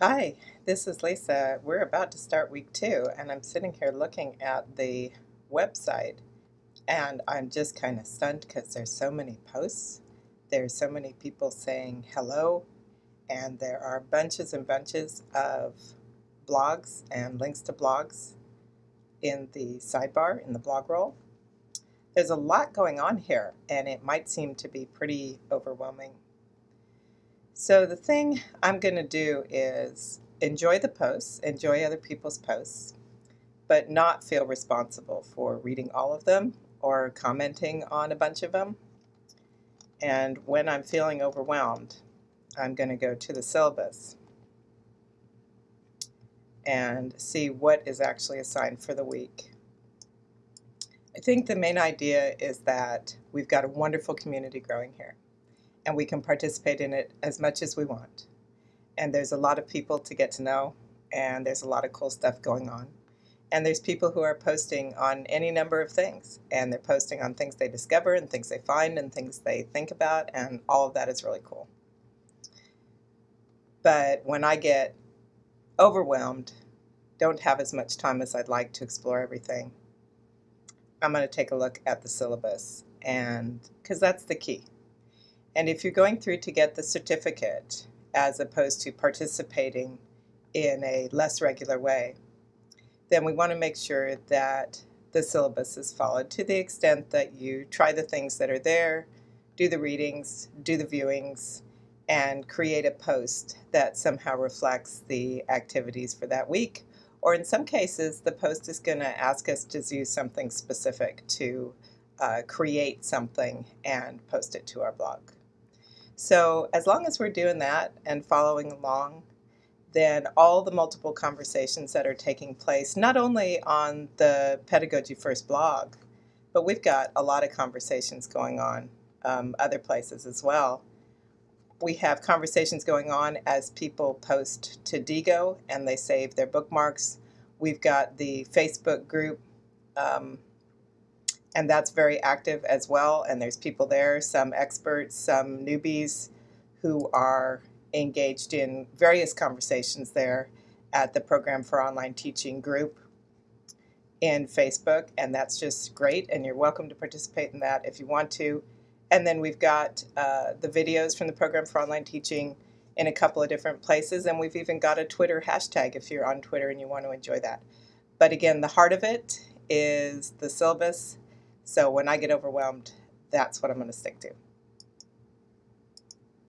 Hi, this is Lisa. We're about to start week two, and I'm sitting here looking at the website, and I'm just kind of stunned because there's so many posts. There's so many people saying hello, and there are bunches and bunches of blogs and links to blogs in the sidebar in the blog roll. There's a lot going on here, and it might seem to be pretty overwhelming so the thing I'm going to do is enjoy the posts, enjoy other people's posts, but not feel responsible for reading all of them or commenting on a bunch of them. And when I'm feeling overwhelmed, I'm going to go to the syllabus and see what is actually assigned for the week. I think the main idea is that we've got a wonderful community growing here and we can participate in it as much as we want. And there's a lot of people to get to know, and there's a lot of cool stuff going on. And there's people who are posting on any number of things, and they're posting on things they discover and things they find and things they think about, and all of that is really cool. But when I get overwhelmed, don't have as much time as I'd like to explore everything, I'm going to take a look at the syllabus, and because that's the key. And if you're going through to get the certificate as opposed to participating in a less regular way, then we want to make sure that the syllabus is followed to the extent that you try the things that are there, do the readings, do the viewings, and create a post that somehow reflects the activities for that week. Or in some cases, the post is going to ask us to do something specific to uh, create something and post it to our blog. So as long as we're doing that and following along, then all the multiple conversations that are taking place, not only on the Pedagogy First blog, but we've got a lot of conversations going on um, other places as well. We have conversations going on as people post to Diigo and they save their bookmarks. We've got the Facebook group um, and that's very active as well. And there's people there, some experts, some newbies who are engaged in various conversations there at the Program for Online Teaching group in Facebook, and that's just great. And you're welcome to participate in that if you want to. And then we've got uh, the videos from the Program for Online Teaching in a couple of different places, and we've even got a Twitter hashtag if you're on Twitter and you want to enjoy that. But again, the heart of it is the syllabus so when I get overwhelmed, that's what I'm going to stick to.